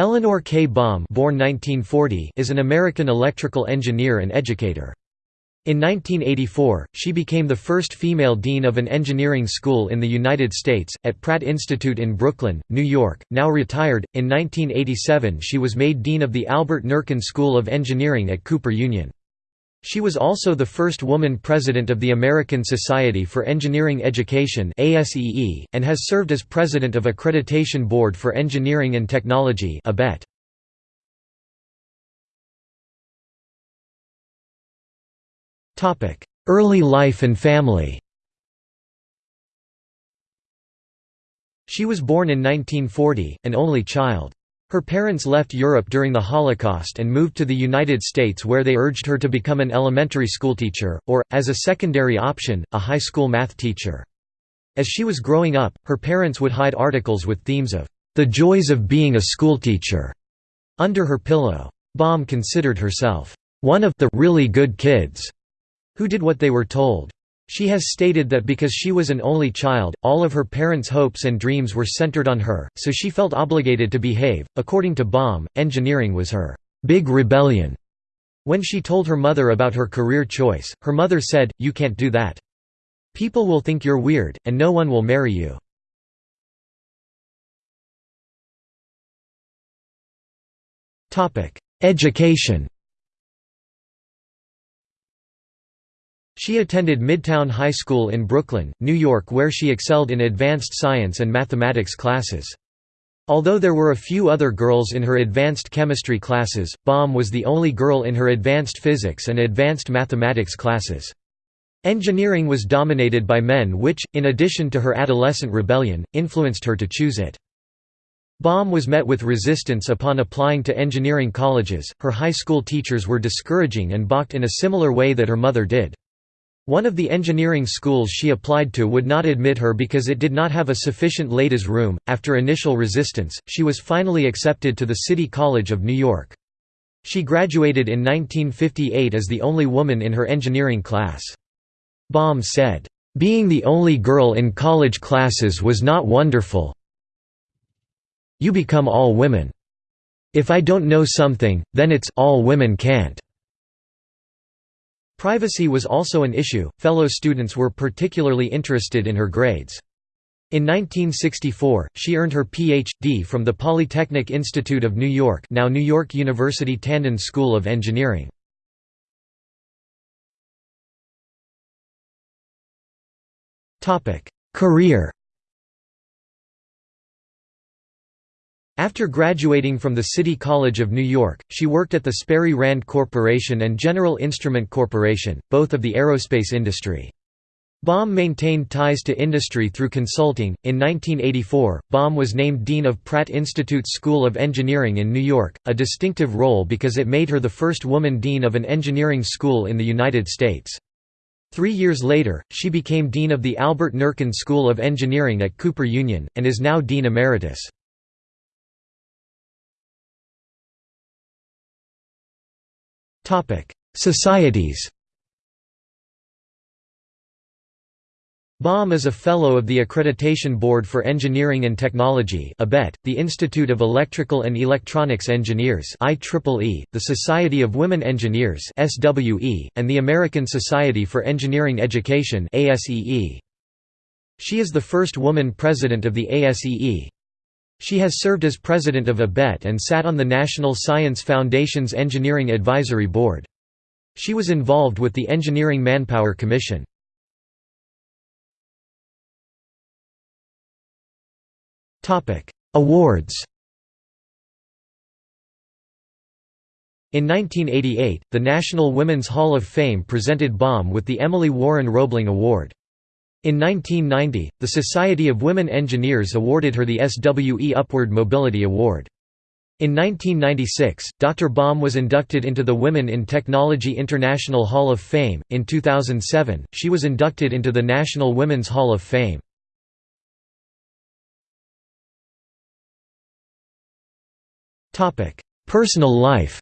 Eleanor K. Baum born 1940 is an American electrical engineer and educator. In 1984, she became the first female dean of an engineering school in the United States, at Pratt Institute in Brooklyn, New York. Now retired, in 1987 she was made dean of the Albert Nerken School of Engineering at Cooper Union. She was also the first woman president of the American Society for Engineering Education and has served as president of Accreditation Board for Engineering and Technology. Early life and family She was born in 1940, an only child. Her parents left Europe during the Holocaust and moved to the United States where they urged her to become an elementary school teacher, or, as a secondary option, a high school math teacher. As she was growing up, her parents would hide articles with themes of, "...the joys of being a schoolteacher," under her pillow. Baum considered herself, "...one of the really good kids." who did what they were told. She has stated that because she was an only child, all of her parents' hopes and dreams were centered on her, so she felt obligated to behave. According to Baum, engineering was her big rebellion. When she told her mother about her career choice, her mother said, You can't do that. People will think you're weird, and no one will marry you. Education She attended Midwood High School in Brooklyn, New York where she excelled in advanced science and mathematics classes. Although there were a few other girls in her advanced chemistry classes, Baum was the only girl in her advanced physics and advanced mathematics classes. Engineering was dominated by men which, in addition to her adolescent rebellion, influenced her to choose it. Baum was met with resistance upon applying to engineering colleges, her high school teachers were discouraging and balked in a similar way that her mother did. One of the engineering schools she applied to would not admit her because it did not have a sufficient ladies' room. After initial resistance, she was finally accepted to the City College of New York. She graduated in 1958 as the only woman in her engineering class. Baum said, "...being the only girl in college classes was not wonderful. You become all women. If I don't know something, then it's all women can't." Privacy was also an issue, fellow students were particularly interested in her grades. In 1964, she earned her Ph.D. from the Polytechnic Institute of New York now New York University Tandon School of Engineering. Career After graduating from the City College of New York, she worked at the Sperry Rand Corporation and General Instrument Corporation, both of the aerospace industry. Baum maintained ties to industry through consulting. In 1984, Baum was named Dean of Pratt Institute's School of Engineering in New York, a distinctive role because it made her the first woman dean of an engineering school in the United States. Three years later, she became Dean of the Albert Nerken School of Engineering at Cooper Union, and is now Dean Emeritus. Societies Baum is a Fellow of the Accreditation Board for Engineering and Technology ABET, the Institute of Electrical and Electronics Engineers IEEE, the Society of Women Engineers SWE, and the American Society for Engineering Education ASEE. She is the first woman president of the ASEE. She has served as president of ABET and sat on the National Science Foundation's Engineering Advisory Board. She was involved with the Engineering Manpower Commission. Awards In 1988, the National Women's Hall of Fame presented Baum with the Emily Warren Roebling Award. In 1990, the Society of Women Engineers awarded her the SWE Upward Mobility Award. In 1996, Dr. Baum was inducted into the Women in Technology International Hall of Fame. In 2007, she was inducted into the National Women's Hall of Fame. Topic: Personal life.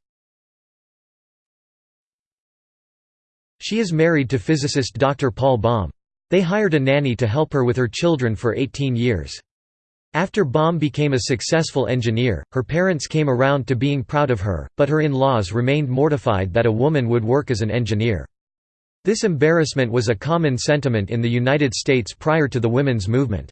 She is married to physicist Dr. Paul Baum. They hired a nanny to help her with her children for 18 years. After Baum became a successful engineer, her parents came around to being proud of her, but her in-laws remained mortified that a woman would work as an engineer. This embarrassment was a common sentiment in the United States prior to the women's movement.